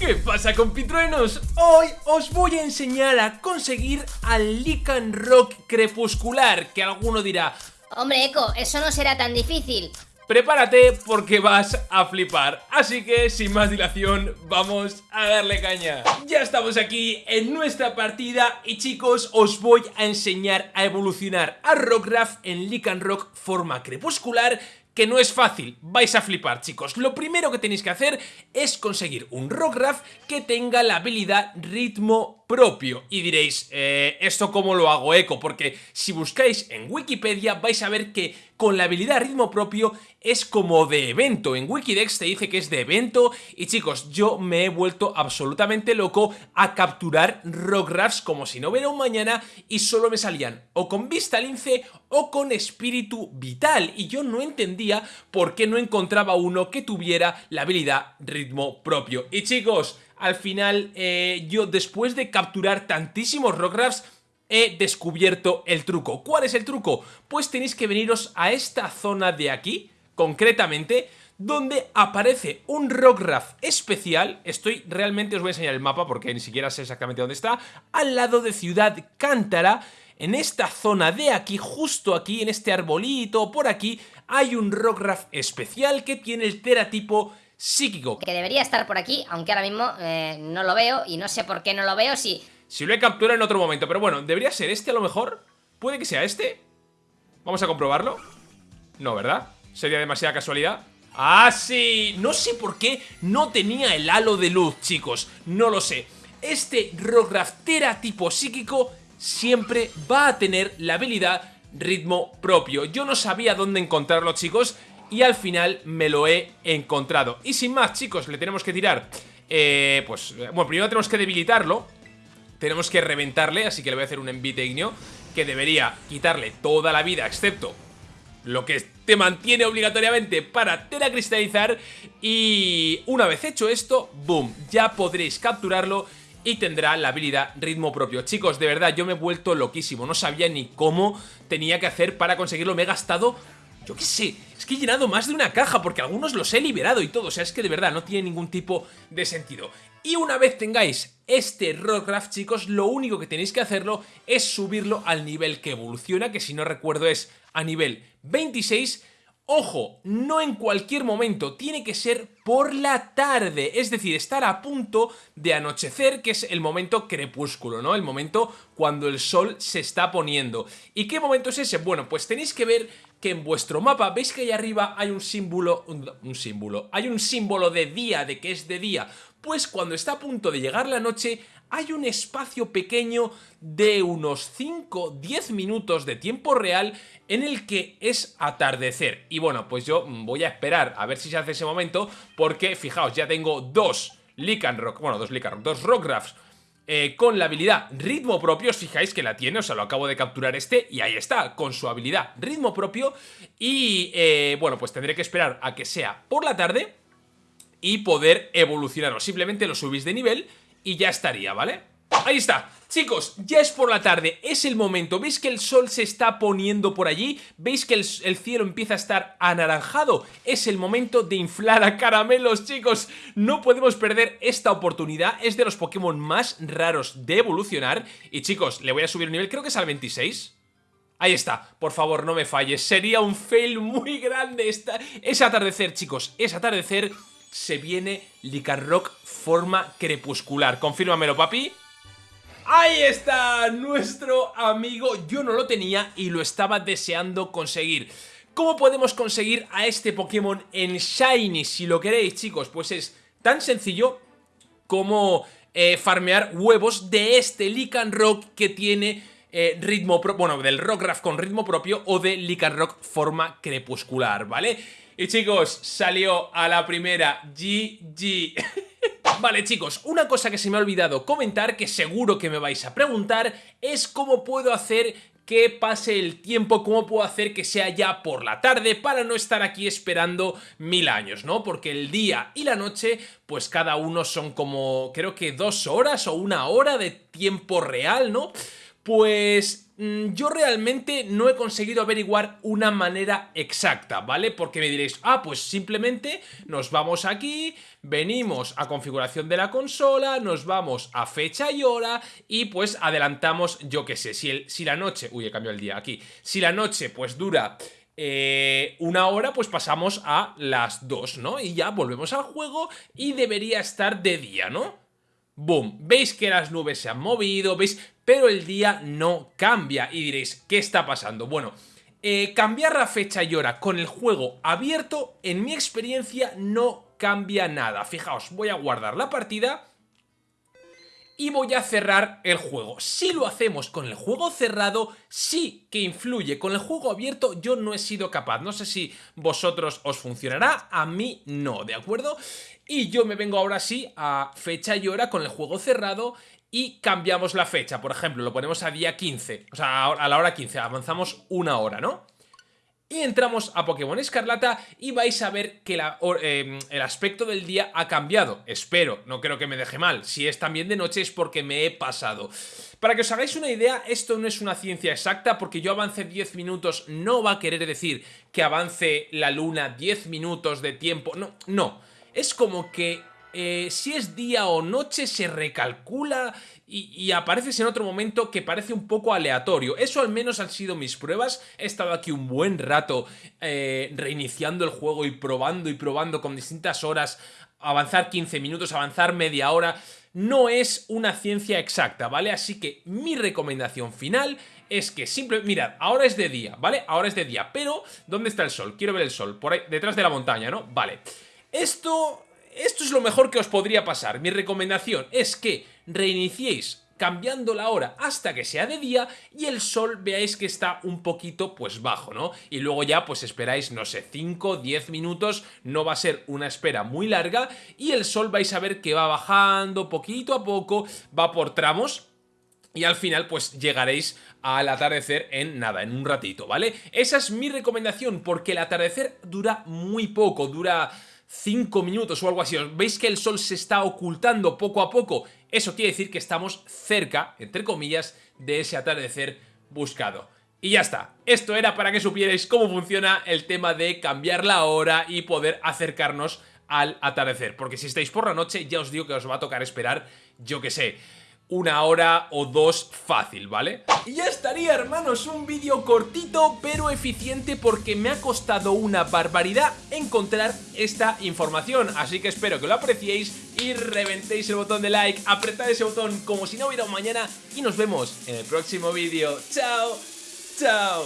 ¿Qué pasa compitruenos? Hoy os voy a enseñar a conseguir al Lycan Rock crepuscular Que alguno dirá Hombre Eco, eso no será tan difícil. Prepárate porque vas a flipar Así que sin más dilación vamos a darle caña. Ya estamos aquí en nuestra partida Y chicos os voy a enseñar a evolucionar a Rockgraph en Lycan Rock forma crepuscular que no es fácil, vais a flipar chicos. Lo primero que tenéis que hacer es conseguir un Rockgraph que tenga la habilidad ritmo propio. Y diréis, eh, ¿esto cómo lo hago eco? Porque si buscáis en Wikipedia vais a ver que con la habilidad ritmo propio es como de evento. En Wikidex te dice que es de evento y chicos, yo me he vuelto absolutamente loco a capturar Rockgraphs como si no hubiera un mañana y solo me salían o con vista lince o con espíritu vital y yo no entendía por qué no encontraba uno que tuviera la habilidad ritmo propio. Y chicos, al final eh, yo después de capturar tantísimos Rockgraphs he descubierto el truco. ¿Cuál es el truco? Pues tenéis que veniros a esta zona de aquí, concretamente, donde aparece un Rockgraph especial, estoy realmente os voy a enseñar el mapa porque ni siquiera sé exactamente dónde está, al lado de Ciudad Cántara, en esta zona de aquí, justo aquí, en este arbolito, por aquí, hay un Rockgraph especial que tiene el teratipo psíquico. Que debería estar por aquí, aunque ahora mismo eh, no lo veo y no sé por qué no lo veo si... Si lo he capturado en otro momento, pero bueno, debería ser este a lo mejor. ¿Puede que sea este? Vamos a comprobarlo. No, ¿verdad? Sería demasiada casualidad. ¡Ah, sí! No sé por qué no tenía el halo de luz, chicos. No lo sé. Este Rograftera tipo psíquico siempre va a tener la habilidad ritmo propio. Yo no sabía dónde encontrarlo, chicos, y al final me lo he encontrado. Y sin más, chicos, le tenemos que tirar... Eh, pues, bueno, primero tenemos que debilitarlo Tenemos que reventarle, así que le voy a hacer un envite ignio Que debería quitarle toda la vida, excepto lo que te mantiene obligatoriamente para teracristalizar y una vez hecho esto, boom, ya podréis capturarlo y tendrá la habilidad ritmo propio. Chicos, de verdad, yo me he vuelto loquísimo, no sabía ni cómo tenía que hacer para conseguirlo, me he gastado yo qué sé, es que he llenado más de una caja porque algunos los he liberado y todo, o sea, es que de verdad no tiene ningún tipo de sentido. Y una vez tengáis este Rockcraft, chicos, lo único que tenéis que hacerlo es subirlo al nivel que evoluciona, que si no recuerdo es a nivel 26 Ojo, no en cualquier momento, tiene que ser por la tarde, es decir, estar a punto de anochecer, que es el momento crepúsculo, ¿no? El momento cuando el sol se está poniendo. ¿Y qué momento es ese? Bueno, pues tenéis que ver que en vuestro mapa, veis que ahí arriba hay un símbolo, un, símbolo, hay un símbolo de día, de que es de día, pues cuando está a punto de llegar la noche hay un espacio pequeño de unos 5-10 minutos de tiempo real en el que es atardecer. Y bueno, pues yo voy a esperar a ver si se hace ese momento porque, fijaos, ya tengo dos Rock, bueno, dos Rock, dos Rockgraphs eh, con la habilidad ritmo propio, os fijáis que la tiene, o sea, lo acabo de capturar este y ahí está, con su habilidad ritmo propio y eh, bueno, pues tendré que esperar a que sea por la tarde y poder evolucionarlo, simplemente lo subís de nivel y ya estaría, ¿vale? Ahí está, chicos, ya es por la tarde, es el momento, ¿veis que el sol se está poniendo por allí? ¿Veis que el, cielo empieza a estar anaranjado? Es el momento de inflar a caramelos, chicos, no podemos perder esta oportunidad, es de los Pokémon más raros de evolucionar. Y chicos, le voy a subir el nivel, creo que es al 26 Ahí está, por favor no me falles, sería un fail muy grande esta... Es atardecer chicos, es atardecer, se viene Licarrock forma crepuscular, confírmamelo papi Ahí está, nuestro amigo, yo no lo tenía y lo estaba deseando conseguir. ¿Cómo podemos conseguir a este Pokémon en Shiny? Si lo queréis, chicos, pues es tan sencillo como eh, farmear huevos de este Rock que tiene eh, ritmo propio, bueno, del Rockgraph con ritmo propio o de Rock forma crepuscular, ¿vale? Y chicos, salió a la primera GG Vale chicos, una cosa que se me ha olvidado comentar, que seguro que me vais a preguntar, es cómo puedo hacer que pase el tiempo, cómo puedo hacer que sea ya por la tarde para no estar aquí esperando mil años, ¿no? Porque el día y la noche, pues cada uno son como, creo que dos horas o una hora de tiempo real, ¿no? Pues mm, yo realmente no he conseguido averiguar una manera exacta, ¿vale? Porque me diréis, ah, pues simplemente nos vamos aquí, venimos a configuración de la consola, nos vamos a fecha y hora y pues adelantamos, yo qué sé, si, el, si la noche, uy, he cambiado el día aquí, si la noche pues dura... Eh, una hora pues pasamos a las dos, ¿no? Y ya volvemos al juego y debería estar de día, ¿no? Boom, veis que las nubes se han movido, veis, pero el día no cambia y diréis, ¿qué está pasando? Bueno, eh, cambiar la fecha y hora con el juego abierto, en mi experiencia no cambia nada. Fijaos, voy a guardar la partida y voy a cerrar el juego. Si lo hacemos con el juego cerrado, sí que influye. Con el juego abierto yo no he sido capaz. No sé si vosotros os funcionará, a mí no, ¿de acuerdo? Y yo me vengo ahora sí a fecha y hora con el juego cerrado y cambiamos la fecha. Por ejemplo, lo ponemos a día 15, o sea, a la hora 15, avanzamos una hora, ¿no? Y entramos a Pokémon Escarlata y vais a ver que em, el aspecto del día ha cambiado. Espero, no creo que me deje mal. Si es también de noche es porque me he pasado. Para que os hagáis una idea, esto no es una ciencia exacta porque yo avance 10 minutos no va a querer decir que avance la luna 10 minutos de tiempo. No, no es como que eh, si es día o noche se recalcula y, apareces en otro momento que parece un poco aleatorio. Eso al menos han sido mis pruebas. He estado aquí un buen rato eh, reiniciando el juego y probando y probando con distintas horas. Avanzar 15 minutos, avanzar media hora. No es una ciencia exacta, ¿vale? Así que mi recomendación final es que simplemente... Mirad, ahora es de día, ¿vale? Ahora es de día, pero ¿dónde está el sol? Quiero ver el sol, por ahí, detrás de la montaña, ¿no? Vale. Esto, esto es lo mejor que os podría pasar. Mi recomendación es que reiniciéis cambiando la hora hasta que sea de día y el sol veáis que está un poquito pues bajo, ¿no? Y luego ya pues esperáis, no sé, 5, 10 minutos, no va a ser una espera muy larga y el sol vais a ver que va bajando poquito a poco, va por tramos y al final pues llegaréis al atardecer en nada, en un ratito, ¿vale? Esa es mi recomendación porque el atardecer dura muy poco, dura 5 minutos o algo así. ¿Veis que el sol se está ocultando poco a poco? Eso quiere decir que estamos cerca, entre comillas, de ese atardecer buscado. Y ya está, esto era para que supierais cómo funciona el tema de cambiar la hora y poder acercarnos al atardecer. Porque si estáis por la noche, ya os digo que os va a tocar esperar, yo que sé, una hora o dos fácil, ¿vale? Y ya estaría, hermanos, un vídeo cortito pero eficiente porque me ha costado una barbaridad encontrar esta información. Así que espero que lo apreciéis y reventéis el botón de like, apretad ese botón como si no hubiera un mañana y nos vemos en el próximo vídeo. ¡Chao! ¡Chao!